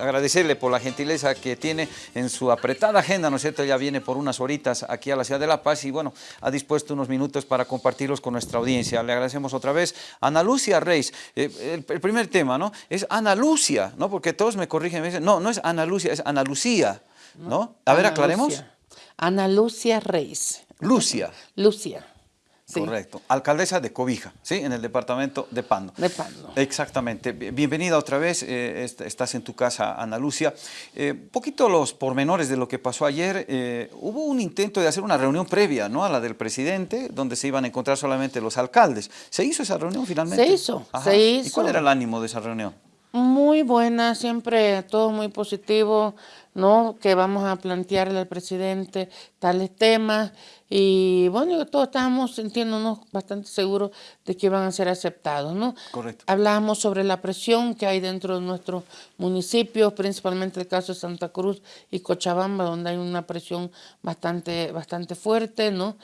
agradecerle por la gentileza que tiene en su apretada agenda, ¿no es cierto? Ya viene por unas horitas aquí a la ciudad de La Paz y bueno, ha dispuesto unos minutos para compartirlos con nuestra audiencia. Le agradecemos otra vez. Ana Lucia Reis, eh, el, primer tema, ¿no? Es Ana Lucia, ¿no? Porque todos me corrigen, me dicen, no, no es Ana Lucia, es Ana Lucía, ¿no? A ver, aclaremos. Ana Lucia Reis. Lucia. Lucia. Correcto. Alcaldesa de Cobija, ¿sí? En el departamento de Pando. De Pando. Exactamente. Bienvenida otra vez. Eh, estás en tu casa, Ana Lucia. Eh, poquito los pormenores de lo que pasó ayer. Eh, hubo un intento de hacer una reunión previa, ¿no? A la del presidente, donde se iban a encontrar solamente los alcaldes. ¿Se hizo esa reunión finalmente? Se hizo, se hizo. ¿Y cuál era el ánimo de esa reunión? Muy buena, siempre todo muy positivo, ¿no? Que vamos a plantearle al presidente tales temas y bueno, todos estábamos sintiéndonos bastante seguros de que iban a ser aceptados, ¿no? Correcto. Hablábamos sobre la presión que hay dentro de nuestros municipios, principalmente el caso de Santa Cruz y Cochabamba, donde hay una presión bastante, bastante fuerte, ¿no?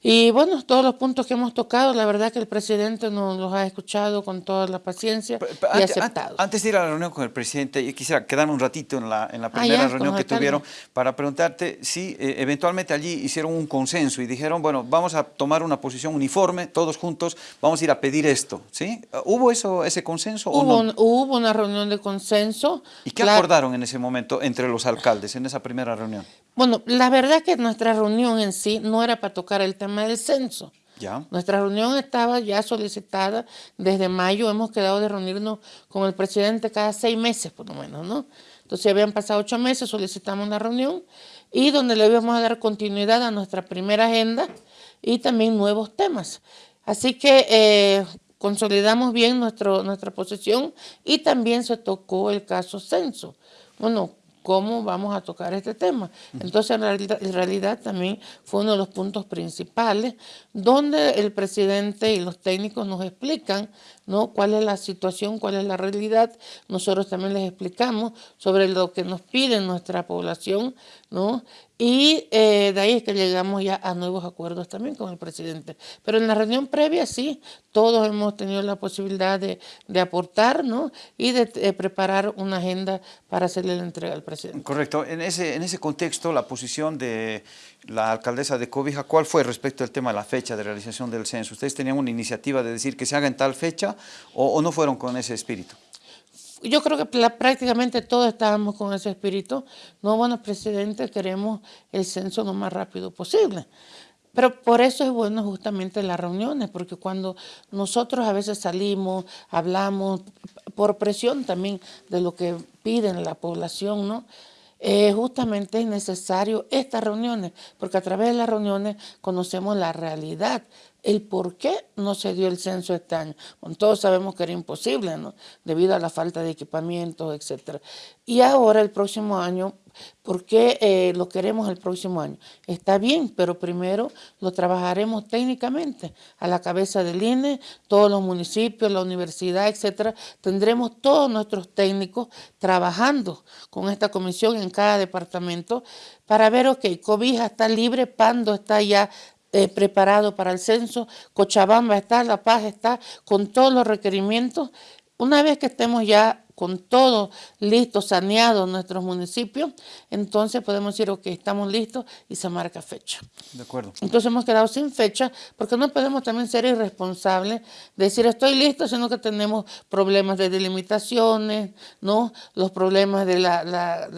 Y bueno, todos los puntos que hemos tocado, la verdad que el presidente nos los ha escuchado con toda la paciencia y aceptado. Antes de ir a la reunión con el presidente, yo quisiera quedarme un ratito en la, en la ah, primera reunión que tuvieron para preguntarte si eh, eventualmente allí hicieron un consenso y dijeron, bueno, vamos a tomar una posición uniforme, todos juntos, vamos a ir a pedir esto, ¿sí? ¿Hubo eso, ese consenso hubo, o no? hubo una reunión de consenso. ¿Y qué acordaron en ese momento entre los alcaldes, en esa primera reunión? Bueno, la verdad que nuestra reunión en sí no era para tocar el tema del censo. Ya. Nuestra reunión estaba ya solicitada desde mayo, hemos quedado de reunirnos con el presidente cada seis meses por lo menos, ¿no? Entonces habían pasado ocho meses, solicitamos una reunión y donde le íbamos a dar continuidad a nuestra primera agenda y también nuevos temas. Así que eh, consolidamos bien nuestro, nuestra posición y también se tocó el caso censo. Bueno, cómo vamos a tocar este tema. Entonces, en realidad, en realidad, también fue uno de los puntos principales donde el presidente y los técnicos nos explican ¿no? cuál es la situación, cuál es la realidad. Nosotros también les explicamos sobre lo que nos pide nuestra población ¿no? Y eh, de ahí es que llegamos ya a nuevos acuerdos también con el presidente. Pero en la reunión previa sí, todos hemos tenido la posibilidad de, aportar ¿no? y de, preparar una agenda para hacerle la entrega al presidente. Correcto. En ese, en ese contexto, la posición de la alcaldesa de Cobija, ¿cuál fue respecto al tema de la fecha de realización del censo? ¿Ustedes tenían una iniciativa de decir que se haga en tal fecha o no fueron con ese espíritu? Yo creo que prácticamente todos estábamos con ese espíritu. No, bueno, presidente, queremos el censo lo más rápido posible. Pero por eso es bueno justamente las reuniones, porque cuando nosotros a veces salimos, hablamos, por presión también de lo que piden la población, ¿no? Eh, justamente es necesario estas reuniones, porque a través de las reuniones conocemos la realidad el por qué no se dio el censo este año. todos sabemos que era imposible, ¿no? Debido a la falta de equipamiento, etc. Y ahora, el próximo año, ¿por qué eh, lo queremos el próximo año? Está bien, pero primero lo trabajaremos técnicamente. A la cabeza del INE, todos los municipios, la universidad, etc. Tendremos todos nuestros técnicos trabajando con esta comisión en cada departamento para ver, ok, Cobija está libre, Pando está ya eh, preparado para el censo, Cochabamba está, La Paz está, con todos los requerimientos. Una vez que estemos ya con todo listo, saneado nuestros municipios, entonces podemos decir, ok, estamos listos y se marca fecha. De acuerdo. Entonces hemos quedado sin fecha porque no podemos también ser irresponsables, decir estoy listo, sino que tenemos problemas de delimitaciones, ¿no? los problemas de, la,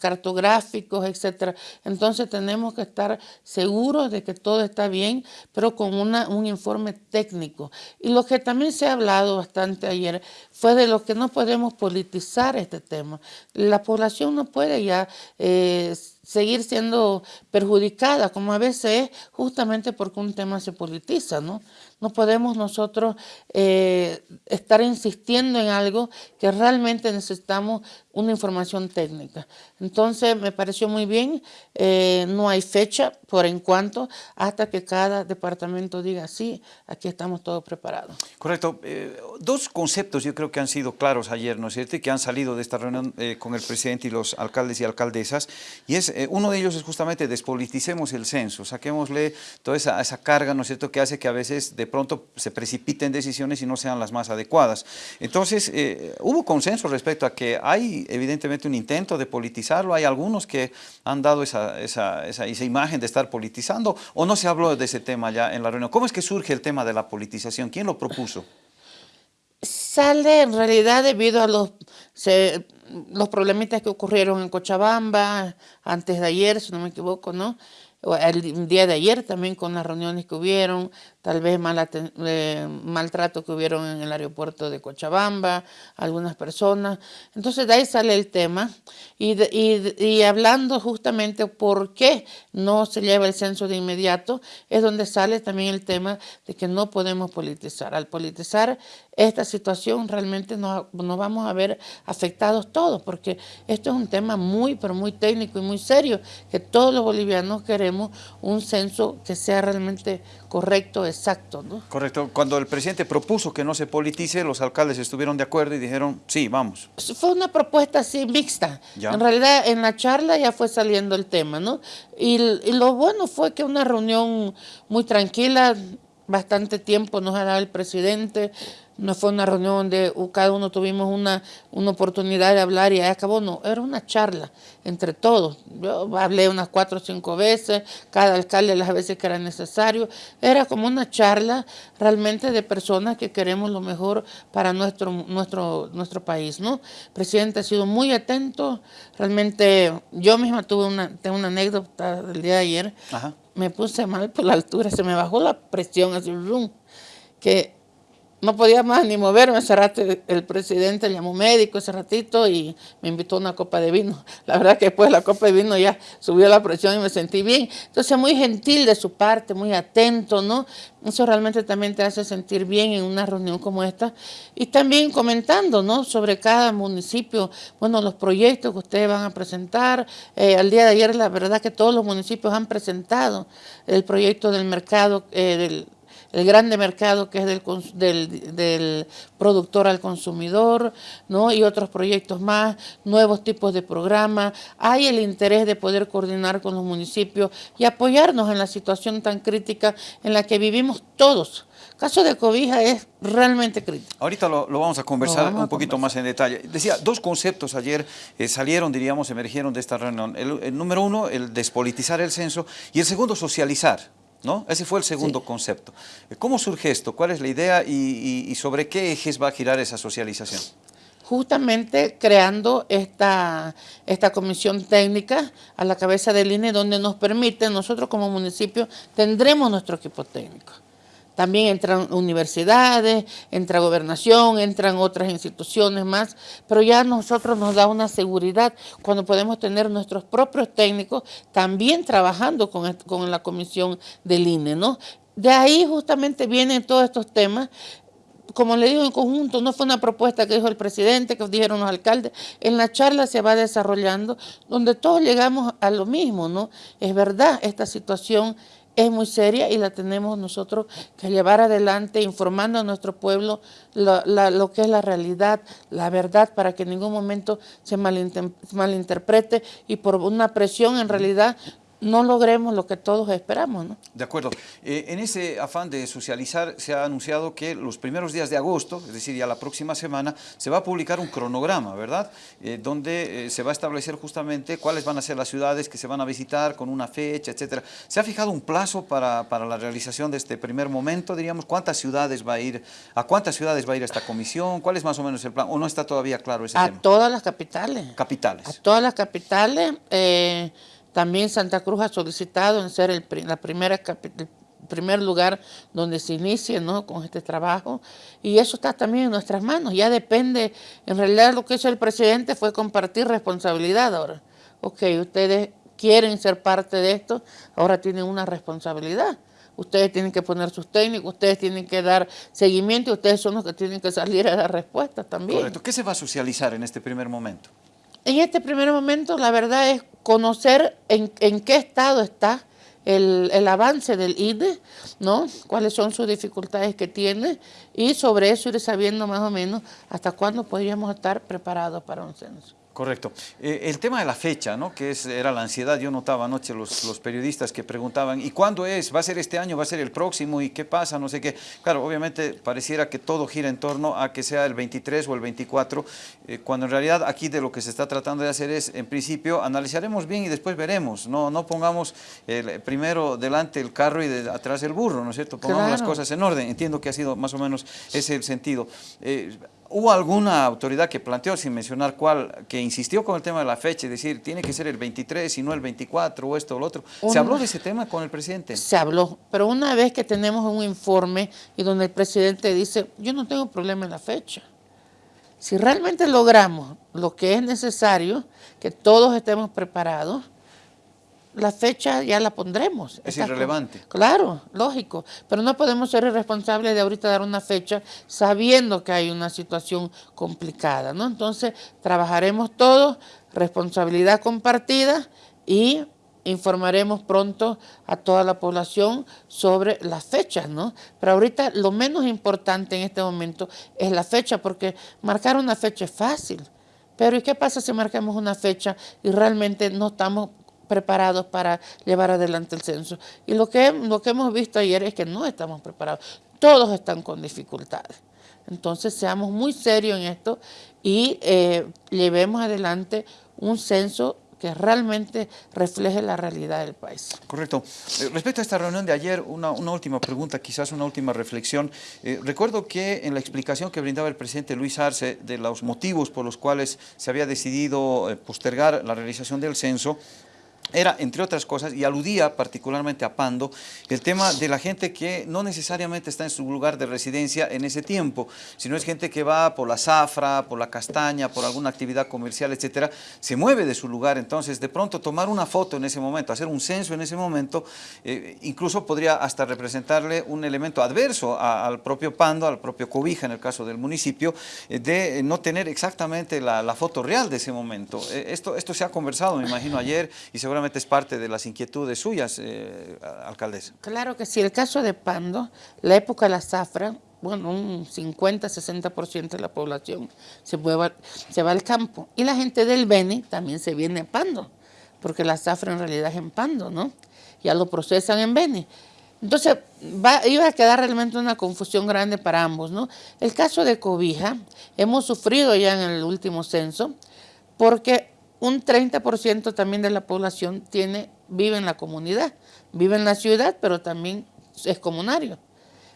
cartográficos, etcétera. Entonces tenemos que estar seguros de que todo está bien, pero con una, un informe técnico. Y lo que también se ha hablado bastante ayer fue de lo que no podemos podemos politizar este tema. La población no puede ya eh, seguir siendo perjudicada, como a veces es justamente porque un tema se politiza, ¿no? No podemos nosotros eh, estar insistiendo en algo que realmente necesitamos una información técnica. Entonces, me pareció muy bien, eh, no hay fecha por en cuanto hasta que cada departamento diga, sí, aquí estamos todos preparados. Correcto. Eh, dos conceptos yo creo que han sido claros ayer, ¿no es cierto?, que han salido de esta reunión con el presidente y los alcaldes y alcaldesas, y es eh, uno de ellos es justamente despoliticemos el censo, saquémosle toda esa, carga, ¿no es cierto?, que hace que a veces de pronto se precipiten decisiones y no sean las más adecuadas. Entonces, eh, hubo consenso respecto a que hay evidentemente un intento de politizarlo, hay algunos que han dado esa, esa, esa, esa imagen de estar politizando, o no se habló de ese tema ya en la reunión. ¿Cómo es que surge el tema de la politización? ¿Quién lo propuso? Sale en realidad debido a los, se, los problemitas que ocurrieron en Cochabamba antes de ayer, si no me equivoco, ¿no? el día de ayer también con las reuniones que hubieron, tal vez mal eh, maltrato que hubieron en el aeropuerto de Cochabamba, algunas personas. Entonces de ahí sale el tema y, y, hablando justamente por qué no se lleva el censo de inmediato, es donde sale también el tema de que no podemos politizar. Al politizar esta situación realmente nos, nos vamos a ver afectados todos, porque esto es un tema muy, pero muy técnico y muy serio, que todos los bolivianos queremos un censo que sea realmente correcto, exacto. ¿no? Correcto. Cuando el presidente propuso que no se politice, los alcaldes estuvieron de acuerdo y dijeron, sí, vamos. Fue una propuesta así mixta. ¿Ya? En realidad, en la charla ya fue saliendo el tema, ¿no? Y, y lo bueno fue que una reunión muy tranquila, bastante tiempo nos ha dado el presidente, no fue una reunión donde cada uno tuvimos una, una oportunidad de hablar y ahí acabó, no, era una charla entre todos. Yo hablé unas cuatro o cinco veces, cada alcalde las veces que era necesario. Era como una charla realmente de personas que queremos lo mejor para nuestro, nuestro, nuestro país, ¿no? El presidente ha sido muy atento, realmente yo misma tuve una, tengo una anécdota del día de ayer, Ajá. me puse mal por la altura, se me bajó la presión, así, que no podía más ni moverme, ese rato el presidente llamó médico ese ratito y me invitó a una copa de vino. La verdad que después de la copa de vino ya subió la presión y me sentí bien. Entonces muy gentil de su parte, muy atento, ¿no? Eso realmente también te hace sentir bien en una reunión como esta. Y también comentando, ¿no? Sobre cada municipio, bueno, los proyectos que ustedes van a presentar. Eh, al día de ayer la verdad que todos los municipios han presentado el proyecto del mercado, eh, del el grande mercado que es del, del, del, productor al consumidor, ¿no? y otros proyectos más, nuevos tipos de programas. Hay el interés de poder coordinar con los municipios y apoyarnos en la situación tan crítica en la que vivimos todos. El caso de Cobija es realmente crítico. Ahorita lo, lo vamos a conversar vamos un poquito conversar. más en detalle. Decía, dos conceptos ayer eh, salieron, diríamos, emergieron de esta reunión. El, el número uno, el despolitizar el censo, y el segundo, socializar. ¿No? Ese fue el segundo sí. concepto. ¿Cómo surge esto? ¿Cuál es la idea y, y, y, sobre qué ejes va a girar esa socialización? Justamente creando esta, esta comisión técnica a la cabeza del INE donde nos permite, nosotros como municipio tendremos nuestro equipo técnico. También entran universidades, entra gobernación, entran otras instituciones más, pero ya a nosotros nos da una seguridad cuando podemos tener nuestros propios técnicos también trabajando con, con la comisión del INE, ¿no? De ahí justamente vienen todos estos temas como le digo en conjunto, no fue una propuesta que dijo el presidente, que dijeron los alcaldes, en la charla se va desarrollando, donde todos llegamos a lo mismo, ¿no? Es verdad, esta situación es muy seria y la tenemos nosotros que llevar adelante informando a nuestro pueblo lo, la, lo que es la realidad, la verdad, para que en ningún momento se malinterprete y por una presión en realidad no logremos lo que todos esperamos. ¿no? De acuerdo. Eh, en ese afán de socializar se ha anunciado que los primeros días de agosto, es decir, ya la próxima semana, se va a publicar un cronograma, ¿verdad? Eh, donde eh, se va a establecer justamente cuáles van a ser las ciudades que se van a visitar con una fecha, etcétera. ¿Se ha fijado un plazo para, para la realización de este primer momento, diríamos? ¿Cuántas ciudades va a ir, a cuántas ciudades va a ir esta comisión? ¿Cuál es más o menos el plan? ¿O no está todavía claro ese a tema? A todas las capitales. Capitales. A todas las capitales. También Santa Cruz ha solicitado en ser el, la primera primer lugar donde se inicie ¿no? con este trabajo y eso está también en nuestras manos, ya depende, en realidad lo que hizo el presidente fue compartir responsabilidad ahora. Ok, ustedes quieren ser parte de esto, ahora tienen una responsabilidad. Ustedes tienen que poner sus técnicos, ustedes tienen que dar seguimiento y ustedes son los que tienen que salir a dar respuestas también. Correcto. ¿Qué se va a socializar en este primer momento? En este primer momento la verdad es conocer en, en qué estado está el, avance del INE, ¿no? cuáles son sus dificultades que tiene y sobre eso ir sabiendo más o menos hasta cuándo podríamos estar preparados para un censo. Correcto. Eh, el tema de la fecha, ¿no? que es, era la ansiedad, yo notaba anoche los, los periodistas que preguntaban, ¿y cuándo es? ¿Va a ser este año? ¿Va a ser el próximo? ¿Y qué pasa? No sé qué. Claro, obviamente pareciera que todo gira en torno a que sea el 23 o el 24, eh, cuando en realidad aquí de lo que se está tratando de hacer es, en principio, analizaremos bien y después veremos. No, no pongamos el, primero delante el carro y de, atrás el burro, ¿no es cierto? Pongamos las cosas en orden. Entiendo que ha sido más o menos ese el sentido. ¿Hubo alguna autoridad que planteó, sin mencionar cuál, que insistió con el tema de la fecha, es decir, tiene que ser el 23 y no el 24 o esto o lo otro? ¿Se habló de ese tema con el presidente? Se habló, pero una vez que tenemos un informe y donde el presidente dice, yo no tengo problema en la fecha. Si realmente logramos lo que es necesario, que todos estemos preparados, la fecha ya la pondremos. Es irrelevante. Claro, lógico, pero no podemos ser irresponsables de ahorita dar una fecha sabiendo que hay una situación complicada, ¿no? Entonces, trabajaremos todos, responsabilidad compartida y informaremos pronto a toda la población sobre las fechas, ¿no? Pero ahorita lo menos importante en este momento es la fecha, porque marcar una fecha es fácil. Pero ¿y qué pasa si marcamos una fecha y realmente no estamos preparados para llevar adelante el censo. Y lo que, lo que hemos visto ayer es que no estamos preparados. Todos están con dificultades. Entonces seamos muy serios en esto y eh, llevemos adelante un censo que realmente refleje la realidad del país. Correcto. Eh, respecto a esta reunión de ayer, una, última pregunta, quizás una última reflexión. Eh, recuerdo que en la explicación que brindaba el presidente Luis Arce de los motivos por los cuales se había decidido postergar la realización del censo, era, entre otras cosas, y aludía particularmente a Pando, el tema de la gente que no necesariamente está en su lugar de residencia en ese tiempo, sino es gente que va por la zafra, por la castaña, por alguna actividad comercial, etcétera, se mueve de su lugar, entonces de pronto tomar una foto en ese momento, hacer un censo en ese momento, eh, incluso podría hasta representarle un elemento adverso al propio Pando, al propio Cobija en el caso del municipio, eh, de no tener exactamente la, foto real de ese momento. Eh, esto, esto se ha conversado, me imagino, ayer y seguramente es parte de las inquietudes suyas, eh, alcaldesa. Claro que sí, el caso de Pando, la época de la zafra, bueno, un 50-60% de la población se, se va al campo. Y la gente del Beni también se viene a Pando, porque la zafra en realidad es en Pando, ¿no? Ya lo procesan en Beni. Entonces, iba a quedar realmente una confusión grande para ambos, ¿no? El caso de Cobija, hemos sufrido ya en el último censo, porque un 30% también de la población tiene, vive en la comunidad, vive en la ciudad, pero también es comunario.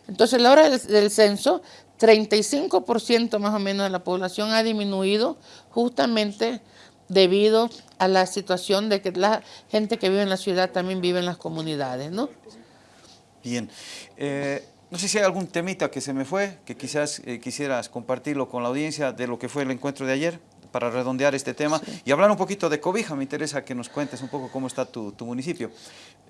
Entonces, a la hora del, censo, 35% más o menos de la población ha disminuido justamente debido a la situación de que la gente que vive en la ciudad también vive en las comunidades, ¿no? Bien. Eh, no sé si hay algún temita que se me fue, que quizás eh, quisieras compartirlo con la audiencia de lo que fue el encuentro de ayer para redondear este tema y hablar un poquito de Cobija. Me interesa que nos cuentes un poco cómo está tu, municipio.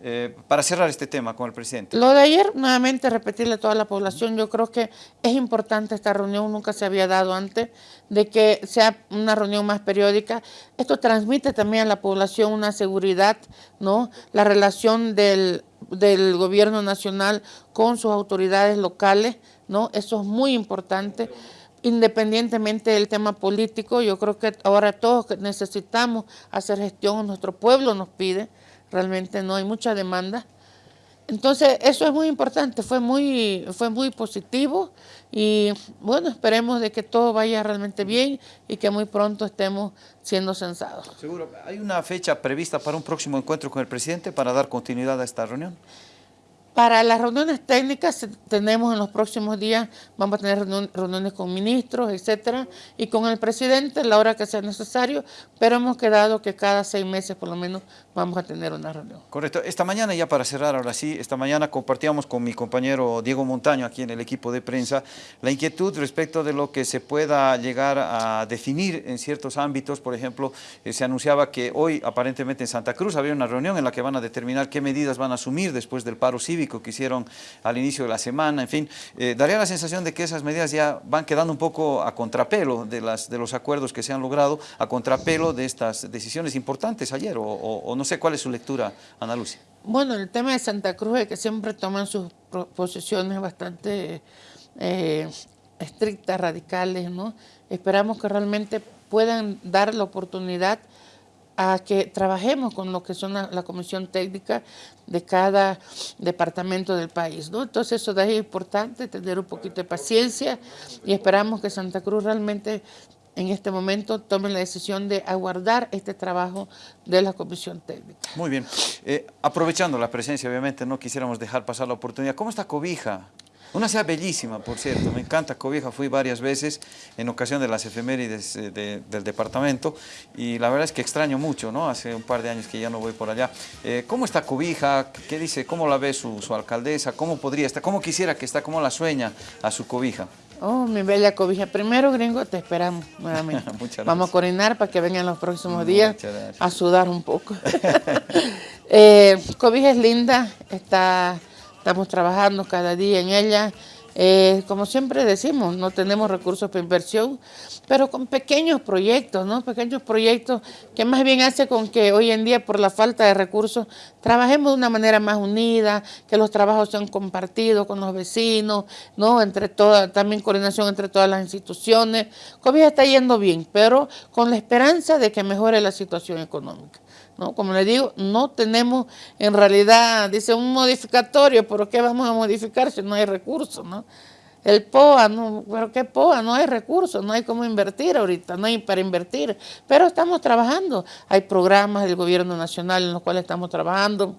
Eh, para cerrar este tema con el presidente. Lo de ayer, nuevamente repetirle a toda la población, yo creo que es importante esta reunión, nunca se había dado antes, de que sea una reunión más periódica. Esto transmite también a la población una seguridad, ¿no? La relación del, del gobierno nacional con sus autoridades locales, ¿no? Eso es muy importante independientemente del tema político, yo creo que ahora todos necesitamos hacer gestión, nuestro pueblo nos pide, realmente no hay mucha demanda. Entonces, eso es muy importante, fue muy, fue muy positivo y bueno, esperemos de que todo vaya realmente bien y que muy pronto estemos siendo censados. Seguro. ¿Hay una fecha prevista para un próximo encuentro con el presidente para dar continuidad a esta reunión? Para las reuniones técnicas tenemos en los próximos días, vamos a tener reuniones con ministros, etcétera, y con el presidente a la hora que sea necesario, pero hemos quedado que cada seis meses por lo menos vamos a tener una reunión. Correcto. Esta mañana, ya para cerrar ahora sí, esta mañana compartíamos con mi compañero Diego Montaño aquí en el equipo de prensa la inquietud respecto de lo que se pueda llegar a definir en ciertos ámbitos. Por ejemplo, eh, se anunciaba que hoy aparentemente en Santa Cruz había una reunión en la que van a determinar qué medidas van a asumir después del paro cívico que hicieron al inicio de la semana, en fin, eh, daría la sensación de que esas medidas ya van quedando un poco a contrapelo de, las, de los acuerdos que se han logrado, a contrapelo de estas decisiones importantes ayer, o, no sé cuál es su lectura, Ana Lucia. Bueno, el tema de Santa Cruz es que siempre toman sus posiciones bastante eh, estrictas, radicales, ¿no? Esperamos que realmente puedan dar la oportunidad a que trabajemos con lo que son la, comisión técnica de cada departamento del país. ¿no? Entonces eso es importante, tener un poquito de paciencia y esperamos que Santa Cruz realmente en este momento tome la decisión de aguardar este trabajo de la comisión técnica. Muy bien. Eh, aprovechando la presencia, obviamente no quisiéramos dejar pasar la oportunidad. ¿Cómo está Cobija? Una ciudad bellísima, por cierto, me encanta Cobija, fui varias veces en ocasión de las efemérides eh, del departamento y la verdad es que extraño mucho, ¿no? Hace un par de años que ya no voy por allá. Eh, ¿Cómo está Cobija? ¿Qué dice? ¿Cómo la ve su, alcaldesa? ¿Cómo podría estar? ¿Cómo quisiera que está? ¿Cómo la sueña a su Cobija? Oh, mi bella Cobija. Primero, gringo, te esperamos nuevamente. Vamos a coordinar para que vengan los próximos días a sudar un poco. eh, Cobija es linda, está Estamos trabajando cada día en ella. Eh, como siempre decimos, no tenemos recursos para inversión, pero con pequeños proyectos, ¿no? Pequeños proyectos que más bien hace con que hoy en día, por la falta de recursos, trabajemos de una manera más unida, que los trabajos sean compartidos con los vecinos, ¿no? Entre todas, también coordinación entre todas las instituciones. COVID está yendo bien, pero con la esperanza de que mejore la situación económica. ¿No? Como le digo, no tenemos en realidad, dice un modificatorio, pero ¿qué vamos a modificar si no hay recursos, no? El POA, no, pero ¿qué POA? No hay recursos, no hay cómo invertir ahorita, no hay para invertir, pero estamos trabajando. Hay programas del gobierno nacional en los cuales estamos trabajando,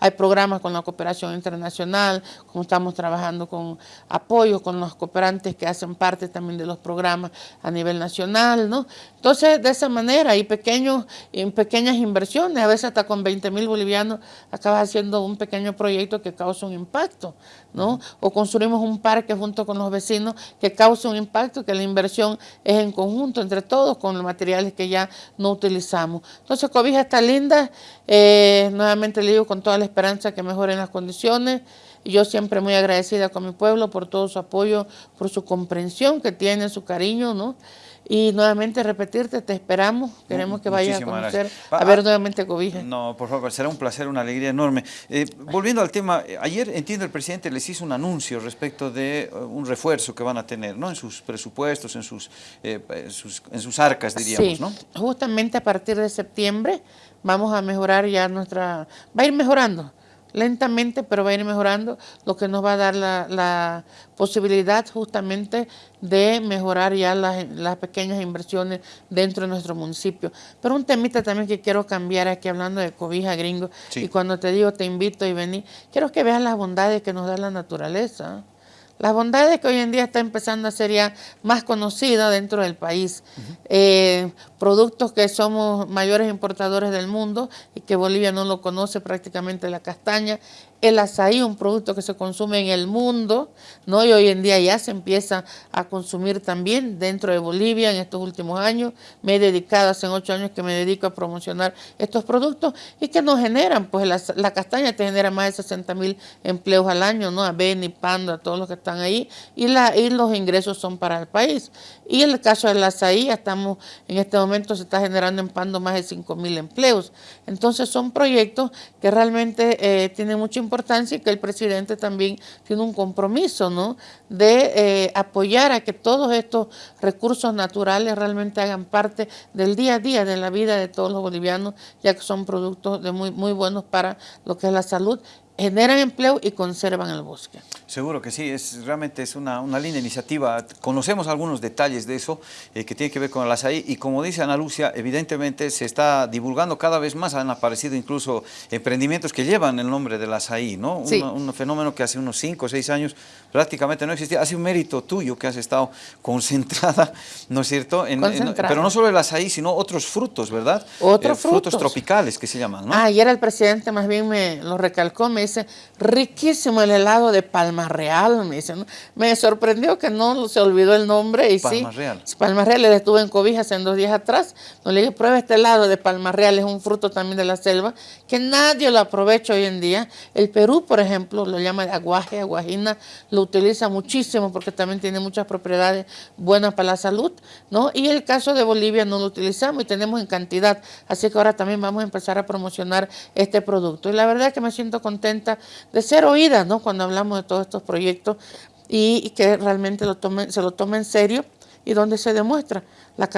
hay programas con la cooperación internacional, como estamos trabajando con apoyo con los cooperantes que hacen parte también de los programas a nivel nacional, ¿no? Entonces, de esa manera, hay pequeños, pequeñas inversiones, a veces hasta con 20 mil bolivianos acabas haciendo un pequeño proyecto que causa un impacto, ¿no? O construimos un parque junto con los vecinos que causa un impacto, que la inversión es en conjunto entre todos con los materiales que ya no utilizamos. Entonces, Cobija está linda, eh, nuevamente le digo con toda la esperanza que mejoren las condiciones. Y yo siempre muy agradecida con mi pueblo por todo su apoyo, por su comprensión que tiene, su cariño, ¿no? Y nuevamente repetirte, te esperamos, queremos que vayas a conocer, a ver nuevamente Cobija. No, por favor, será un placer, una alegría enorme. Eh, volviendo al tema, ayer entiendo el presidente les hizo un anuncio respecto de uh, un refuerzo que van a tener, ¿no? En sus presupuestos, en sus, eh, sus en sus arcas, diríamos, ¿no? justamente a partir de septiembre vamos a mejorar ya nuestra, va a ir mejorando lentamente, pero va a ir mejorando, lo que nos va a dar la, posibilidad justamente de mejorar ya las, pequeñas inversiones dentro de nuestro municipio. Pero un temita también que quiero cambiar aquí hablando de cobija gringo, y cuando te digo te invito y vení, quiero que veas las bondades que nos da la naturaleza. Las bondades que hoy en día está empezando a ser ya más conocida dentro del país. Eh, productos que somos mayores importadores del mundo y que Bolivia no lo conoce prácticamente la castaña, el azaí, un producto que se consume en el mundo, ¿no? y hoy en día ya se empieza a consumir también dentro de Bolivia en estos últimos años. Me he dedicado, hace ocho años que me dedico a promocionar estos productos y que nos generan, pues la, castaña te genera más de 60 mil empleos al año, ¿no? a Beni, Pando, a todos los que están ahí, y, los ingresos son para el país. Y en el caso del azaí, estamos en este momento se está generando en Pando más de 5 mil empleos. Entonces son proyectos que realmente eh, tienen mucha importancia importancia y que el presidente también tiene un compromiso, ¿no? De eh, apoyar a que todos estos recursos naturales realmente hagan parte del día a día de la vida de todos los bolivianos, ya que son productos de muy, muy buenos para lo que es la salud generan empleo y conservan el bosque. Seguro que sí, es, realmente es una, una linda iniciativa. Conocemos algunos detalles de eso eh, que tiene que ver con el azaí y como dice Ana Lucia, evidentemente se está divulgando cada vez más, han aparecido incluso emprendimientos que llevan el nombre del azaí, ¿no? Un, fenómeno que hace unos 5 o 6 años prácticamente no existía. Hace un mérito tuyo que has estado concentrada, ¿no es cierto? pero no solo el azaí, sino otros frutos, ¿verdad? Otros frutos. Frutos tropicales que se llaman, ¿no? Ah, ayer el presidente más bien me lo recalcó, me dice, riquísimo el helado de Palma Real, me dice. Me sorprendió que no se olvidó el nombre y Palma sí. Real. Palma Real, le estuve en Cobijas en dos días atrás, no le dije, prueba este helado de Palma Real, es un fruto también de la selva, que nadie lo aprovecha hoy en día. El Perú, por ejemplo, lo llama aguaje, aguajina, lo utiliza muchísimo porque también tiene muchas propiedades buenas para la salud, ¿no? Y el caso de Bolivia no lo utilizamos y tenemos en cantidad, así que ahora también vamos a empezar a promocionar este producto. Y la verdad es que me siento contenta de ser oída, ¿no? Cuando hablamos de todos estos proyectos y, que realmente lo tome, se lo tome en serio y donde se demuestra la,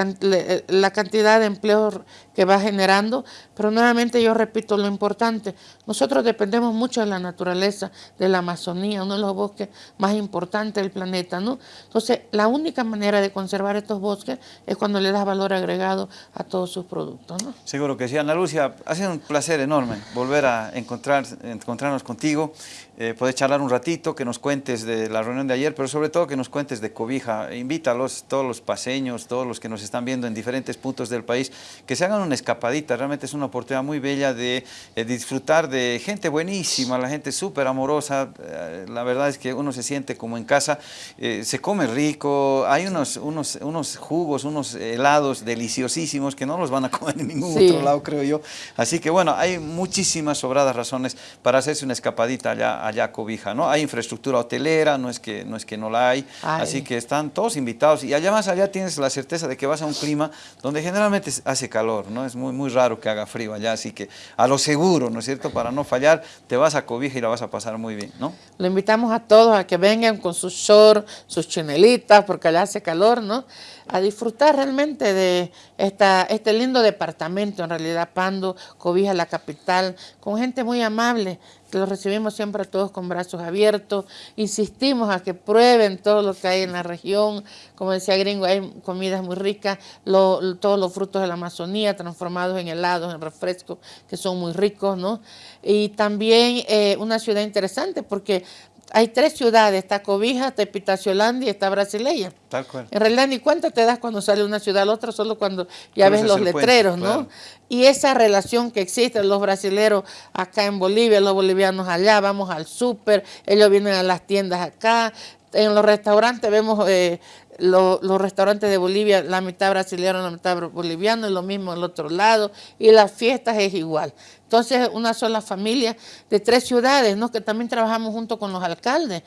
la, cantidad de empleos que va generando, pero nuevamente yo repito lo importante, nosotros dependemos mucho de la naturaleza, de la Amazonía, uno de los bosques más importantes del planeta, ¿no? Entonces, la única manera de conservar estos bosques es cuando le das valor agregado a todos sus productos. Seguro que sí. Ana Lucia, ha sido un placer enorme volver a encontrar, encontrarnos contigo, eh, poder charlar un ratito, que nos cuentes de la reunión de ayer, pero sobre todo que nos cuentes de Cobija. Invítalos, todos los paseños, todos los que nos están viendo en diferentes puntos del país, que se hagan una escapadita. Realmente es una oportunidad muy bella de eh, disfrutar de gente buenísima, la gente súper amorosa. Eh, la verdad es que uno se siente como en casa, se come rico, hay unos, unos, unos jugos, unos helados deliciosísimos que no los van a comer en ningún otro lado, creo yo. Así que bueno, hay muchísimas sobradas razones para hacerse una escapadita allá allá cobija, ¿no? Hay infraestructura hotelera, no es que no, es que no la hay, así que están todos invitados y allá más allá tienes la certeza de que vas a un clima donde generalmente hace calor, ¿no? Es muy, muy raro que haga frío allá, así que a lo seguro, ¿no es cierto? Para no fallar, te vas a cobija y la vas a pasar muy bien, ¿no? Lo invitamos a todos a que vengan con sus shorts, sus chinelitas, porque allá hace calor, ¿no? A disfrutar realmente de esta, este lindo departamento, en realidad, Pando, Cobija, la capital, con gente muy amable, los recibimos siempre a todos con brazos abiertos, insistimos a que prueben todo lo que hay en la región, como decía Gringo, hay comidas muy ricas, todos los frutos de la Amazonía transformados en helados, en refrescos, que son muy ricos, ¿no? Y también eh, una ciudad interesante porque hay tres ciudades, está Cobija, está Epitaciolandia y está Brasileña. Tal cual. En realidad ni cuenta te das cuando sale una ciudad a la otra, solo cuando ya ves los letreros, ¿no? Y esa relación que existe, los brasileros acá en Bolivia, los bolivianos allá, vamos al súper, ellos vienen a las tiendas acá, en los restaurantes vemos eh, los restaurantes de Bolivia, la mitad brasileño, la mitad boliviano, y lo mismo el otro lado, y las fiestas es igual. Entonces, una sola familia de tres ciudades, ¿no? que también trabajamos junto con los alcaldes.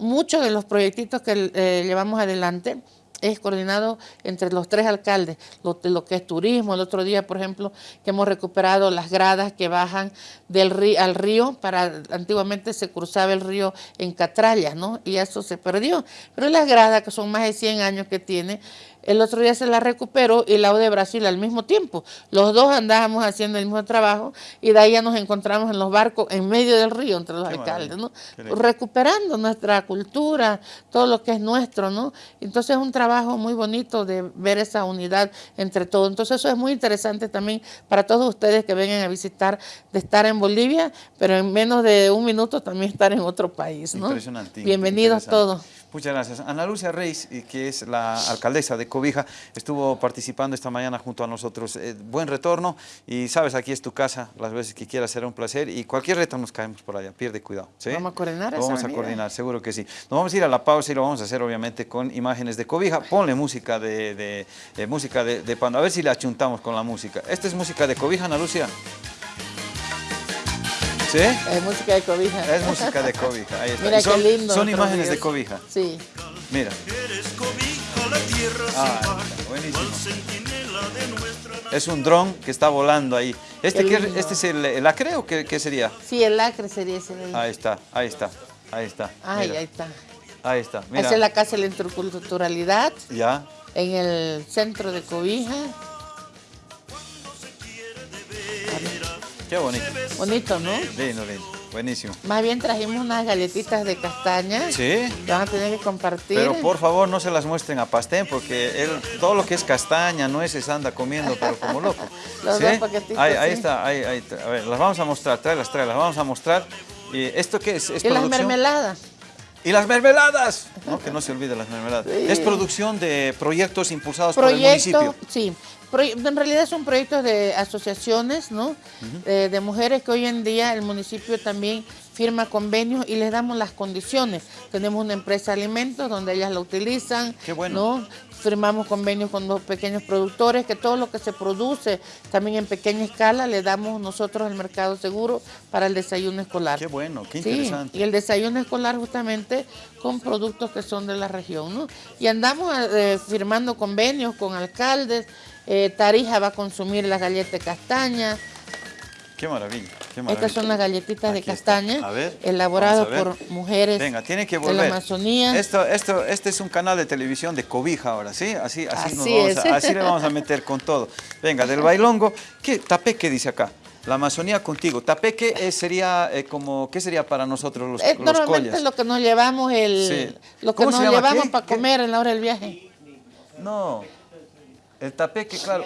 muchos de los proyectitos que eh, llevamos adelante es coordinado entre los tres alcaldes, lo, que es turismo. El otro día, por ejemplo, que hemos recuperado las gradas que bajan del río, al río, para antiguamente se cruzaba el río en Catrallas, ¿no? Y eso se perdió. Pero las gradas, que son más de 100 años que tiene, el otro día se la recuperó y la de Brasil al mismo tiempo. Los dos andábamos haciendo el mismo trabajo y de ahí ya nos encontramos en los barcos en medio del río entre los alcaldes, ¿no? Recuperando nuestra cultura, todo lo que es nuestro, ¿no? Entonces es un trabajo muy bonito de ver esa unidad entre todos. Entonces eso es muy interesante también para todos ustedes que vengan a visitar, de estar en Bolivia, pero en menos de un minuto también estar en otro país, ¿no? Impresionante. Bienvenidos todos. Muchas gracias. Ana Lucia Reis, eh, que es la alcaldesa de Cobija, estuvo participando esta mañana junto a nosotros. Eh, buen retorno y sabes, aquí es tu casa, las veces que quieras será un placer y cualquier reto nos caemos por allá, pierde cuidado. Vamos a coordinar Lo Vamos a coordinar, seguro que sí. Nos vamos a ir a la pausa y lo vamos a hacer obviamente con imágenes de Cobija. Ponle música de, música de, de Pando, a ver si le achuntamos con la música. Esta es música de Cobija, Ana Lucia. ¿Sí? Es música de cobija. Es música de cobija, ahí está. Mira son, qué lindo. Son imágenes de cobija. Sí. Mira. Ah, buenísimo. Es un dron que está volando ahí. ¿Este, qué, este es el, acre o qué, qué, sería? Sí, el acre sería ese. Ahí. ahí está, ahí está, ahí está. Ay, ahí está. Ahí está, mira. Esa es la Casa de la Interculturalidad. Ya. En el centro de Cobija. Qué bonito. Bonito, ¿no? Lindo, lindo. Buenísimo. Más bien trajimos unas galletitas de castaña. Sí. Que van a tener que compartir. Pero por favor no se las muestren a Pastén porque él, todo lo que es castaña, nueces anda comiendo pero como loco. Los dos paquetitos. Ahí, ahí está, ahí, ahí, A ver, las vamos a mostrar, tráelas, tráelas, las vamos a mostrar. ¿Y ¿Esto qué es? ¿Es y las mermeladas. Y las mermeladas, no, que no se olvide las mermeladas. Es producción de proyectos impulsados por el municipio. Sí, en realidad son proyectos de asociaciones, ¿no? Eh, de mujeres que hoy en día el municipio también firma convenios y les damos las condiciones. Tenemos una empresa de alimentos donde ellas la utilizan, Qué bueno. ¿no? Firmamos convenios con los pequeños productores, que todo lo que se produce también en pequeña escala le damos nosotros el mercado seguro para el desayuno escolar. Qué bueno, qué interesante. y el desayuno escolar justamente con productos que son de la región, ¿no? Y andamos eh, firmando convenios con alcaldes, eh, Tarija va a consumir las galletas de castaña, Qué maravilla, qué maravilla. Estas son las galletitas de Aquí castaña, A ver, elaboradas vamos por mujeres Venga, tiene que de la Amazonía. Esto, esto, este es un canal de televisión de cobija ahora, ¿sí? Así, así, nos Así vamos es. a- así le vamos a meter con todo. Venga, del bailongo, ¿qué tapeque dice acá? La Amazonía contigo. Tapeque es- sería eh, como, ¿qué sería para nosotros los, Es los normalmente collas? lo que nos llevamos el Sí. lo que ¿Cómo se nos llevamos ¿Qué? para ¿Qué? comer en la hora del viaje. No, el tapeque, claro.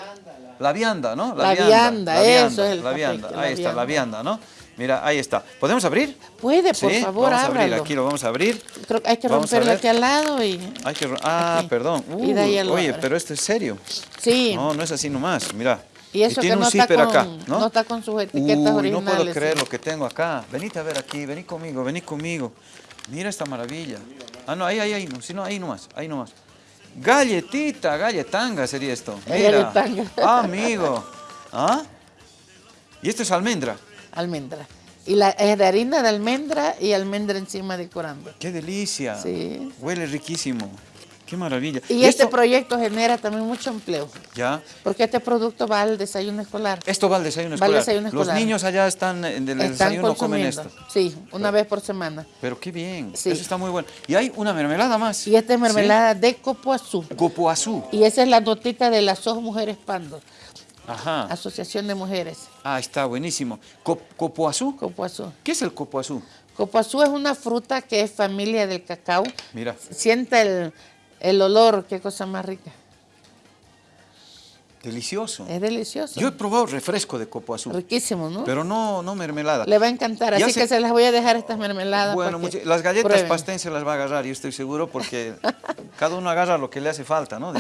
La vianda, ¿no? La vianda, la eso es el La vianda, la ahí está, la vianda, ¿no? Mira, ahí está. ¿Podemos abrir? Puede, por Sí, favor, vamos a abrir, ábralo. aquí lo vamos a abrir. Creo que hay que Vamos romperlo aquí al lado y Hay que... Ah, Aquí. perdón. Y de ahí oye, abre. pero esto es serio. sí. No, no es así nomás, mira. y eso tiene que no un está, con, acá, ¿no? no está con sus etiquetas Uy, originales. no puedo creer sí. lo que tengo acá. Venite a ver aquí, vení conmigo, vení conmigo. Mira esta maravilla. Ah, no, ahí, ahí, ahí, no, sí, no, ahí nomás, ahí nomás. Galletita, galletanga sería esto. Es Mira. galletanga. Ah, amigo. ¿Ah? Y esto es almendra. Almendra. Y la es de harina de almendra y almendra encima decorando. ¡Qué delicia! Sí. Huele riquísimo. ¡Qué maravilla! Y este proyecto genera también mucho empleo, Ya. porque este producto va al desayuno escolar. Esto va al desayuno Va al escolar. Los niños allá están en el Están desayuno comen esto. Sí, una vez por semana. Pero qué bien. Sí. Eso está muy bueno. Y hay una mermelada más. Y esta es mermelada de copoazú. ¿Sí? Copoazú. Y esa es la notita de las dos mujeres pando, Ajá. Asociación de Mujeres, Ah, está buenísimo. Co- ¿Copoazú? copoazú. ¿Qué es el copoazú? Copoazú es una fruta que es familia del cacao. Mira. Sienta el, el olor, qué cosa más rica. Delicioso. Es delicioso. Yo he probado refresco de copoazú. Riquísimo, ¿no? Pero no, no mermelada. Le va a encantar, así que se las voy a dejar estas mermeladas. Bueno, mucho- las galletas prueben. pastén se las va a agarrar, yo estoy seguro, porque cada uno agarra lo que le hace falta, ¿no?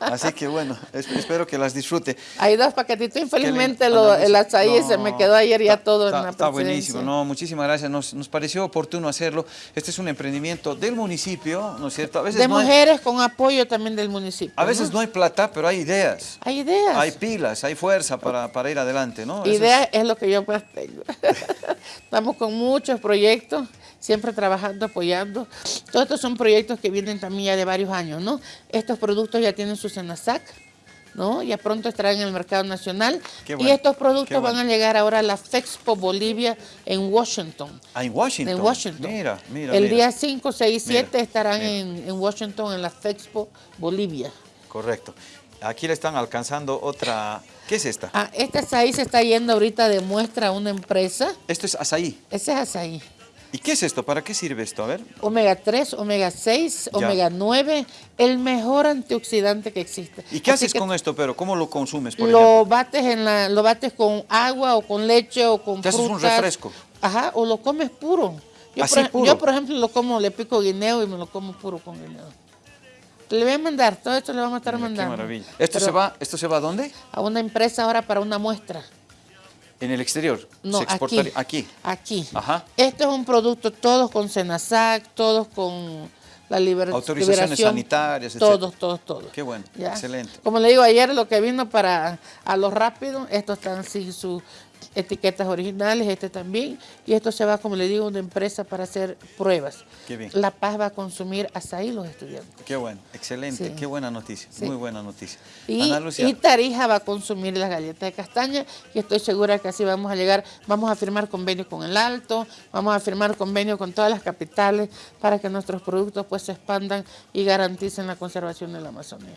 Así que bueno, es- espero que las disfrute. Hay dos paquetitos, infelizmente lo- lindo. el azaí se me No, quedó ayer ya todo en la Está buenísimo, no, muchísimas gracias. Nos, nos pareció oportuno hacerlo. Este es un emprendimiento del municipio, ¿no es cierto? A veces, De no, hay, mujeres con apoyo también del municipio. a veces ¿no? no hay plata, pero hay ideas. Hay ideas. Hay pilas, hay fuerza para, para ir adelante, ¿no? Eso es- Ideas es lo que yo más tengo. Estamos con muchos proyectos, siempre trabajando, apoyando. Todos estos son proyectos que vienen también ya de varios años, ¿no? Estos productos ya tienen su Senasac, ¿no? Ya pronto estarán en el mercado nacional. Qué y bueno, estos productos bueno. van a llegar ahora a la Fexpo Bolivia en Washington. Ah, en Washington. En Washington. Mira, mira. El mira. día 5, 6 y Mira, 7 estarán en, en Washington en la Fexpo Bolivia. Correcto. Aquí le están alcanzando otra... ¿Qué es esta? Ah, este azaí se está yendo ahorita de muestra a una empresa. Esto es azaí. Ese es azaí. ¿Y qué es esto? ¿Para qué sirve esto? A ver. Omega 3, omega 6, Ya. omega 9, el mejor antioxidante que existe. ¿Y qué Así haces con esto, pero? ¿Cómo lo consumes, por lo ejemplo? bates en la, lo bates con agua o con leche o con Te haces un frutas. refresco. Ajá, o lo comes puro. Yo, Así por, puro. yo, por ejemplo, lo como, le pico guineo y me lo como puro con guineo. Le voy a mandar, todo esto le vamos a estar Mira, mandando. Qué maravilla. ¿Esto Pero se, va, ¿Esto se va a dónde? A una empresa ahora para una muestra. En el exterior. No, se exportaría aquí. Aquí. Ajá. Este es un producto, todos con Senasac, todos con la liber- Autorizaciones liberación. sanitarias, etcétera. Todos, todos, todos. Qué bueno, ¿Ya? excelente. Como le digo, ayer lo que vino para a lo rápido, estos están sin sus etiquetas originales, este también, y esto se va, como le digo, a una empresa para hacer pruebas. Qué bien. La Paz va a consumir azaí los estudiantes. Qué bueno, excelente, Sí. qué buena noticia, Sí. muy buena noticia. Y, Ana Lucia, y Tarija va a consumir las galletas de castaña y estoy segura que así vamos a llegar, vamos a firmar convenio con el Alto, vamos a firmar convenio con todas las capitales para que nuestros productos pues se expandan y garanticen la conservación de la Amazonía.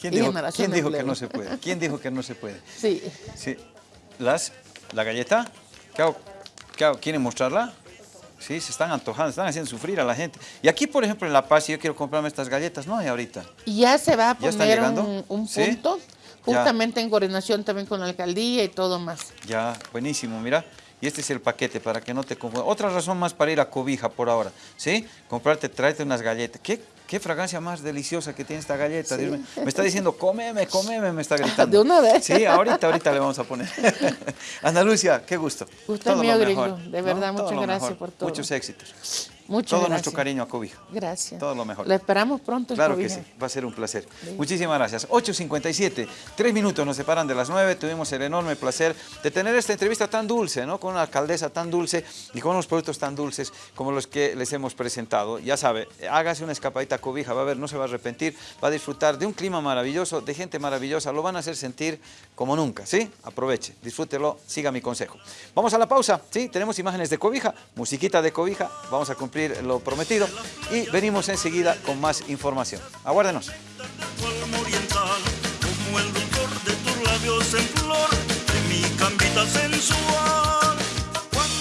¿quién dijo, quién que no se puede? ¿Quién dijo que no se puede? Sí, Sí. Las, la galleta, ¿qué hago? ¿Qué hago? ¿Quieren mostrarla? Sí, se están antojando, están haciendo sufrir a la gente. Y aquí, por ejemplo, en La Paz, si yo quiero comprarme estas galletas, no hay ahorita. y ya se va a ¿Ya están poner un, punto, Ya. justamente en coordinación también con la alcaldía y todo más. Ya, buenísimo, mira. Y este es el paquete para que no te confundas. Otra razón más para ir a Cobija por ahora, ¿sí? Comprarte, tráete unas galletas. ¿Qué, qué fragancia más deliciosa que tiene esta galleta? Dios. Me está diciendo, cómeme, cómeme, me está gritando. De una vez. Sí, ahorita, ahorita le vamos a poner. Ana Lucia, qué gusto. Gusto Todo mío, gringo. De verdad, muchas gracias mejor. por todo. Muchos éxitos. Muchas Todo gracias. nuestro cariño a Cobija. Gracias. Todo lo mejor. Lo esperamos pronto en Claro que sí, va a ser un placer. Muchísimas gracias. 8.57, tres minutos nos separan de las 9. Tuvimos el enorme placer de tener esta entrevista tan dulce, ¿no? Con una alcaldesa tan dulce y con unos productos tan dulces como los que les hemos presentado. Ya sabe, hágase una escapadita a Cobija, va a ver, no se va a arrepentir, va a disfrutar de un clima maravilloso, de gente maravillosa, lo van a hacer sentir como nunca, ¿sí? Aproveche, disfrútelo, siga mi consejo. Vamos a la pausa, ¿sí? Tenemos imágenes de Cobija, musiquita de Cobija, vamos a cumplir lo prometido y venimos enseguida con más información. Aguárdenos.